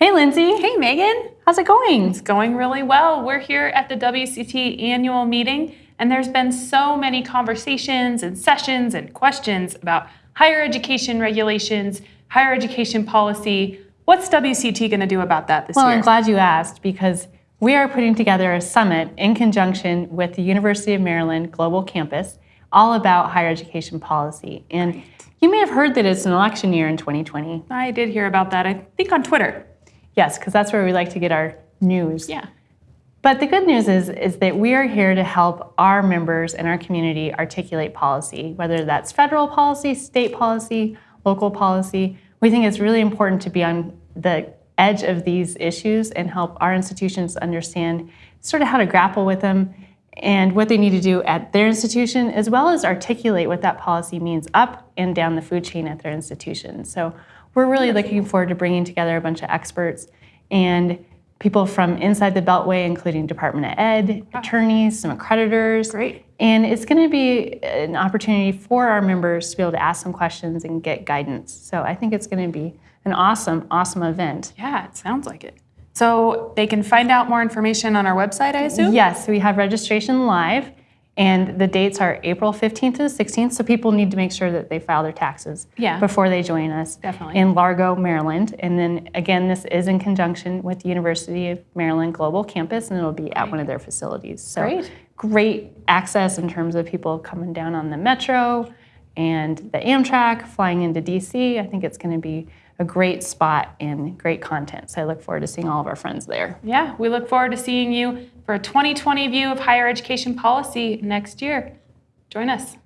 Hey, Lindsay. Hey, Megan. How's it going? It's going really well. We're here at the WCET annual meeting, and there's been so many conversations and sessions and questions about higher education regulations, higher education policy. What's WCET going to do about that this well, year? I'm glad you asked because we are putting together a summit in conjunction with the University of Maryland Global Campus all about higher education policy. And you may have heard that it's an election year in 2020. I did hear about that, I think on Twitter. Yes, because that's where we like to get our news. Yeah. But the good news is, is that we are here to help our members and our community articulate policy, whether that's federal policy, state policy, local policy. We think it's really important to be on the edge of these issues and help our institutions understand sort of how to grapple with them and what they need to do at their institution, as well as articulate what that policy means up and down the food chain at their institution. So we're really looking forward to bringing together a bunch of experts and people from inside the Beltway, including Department of Ed, ah. attorneys, some accreditors. Great. And it's going to be an opportunity for our members to be able to ask some questions and get guidance. So I think it's going to be an awesome, awesome event. Yeah, it sounds like it. So they can find out more information on our website, I assume? Yes, we have registration live. And the dates are April 15th to the 16th, so people need to make sure that they file their taxes Yeah. before they join us Definitely. in Largo, Maryland. And then again, this is in conjunction with the University of Maryland Global Campus, and it'll be at one of their facilities. So Great. great access in terms of people coming down on the metro and the Amtrak, flying into DC. I think it's going to be a great spot and great content. So I look forward to seeing all of our friends there. Yeah, we look forward to seeing you for a 2020 view of higher education policy next year. Join us.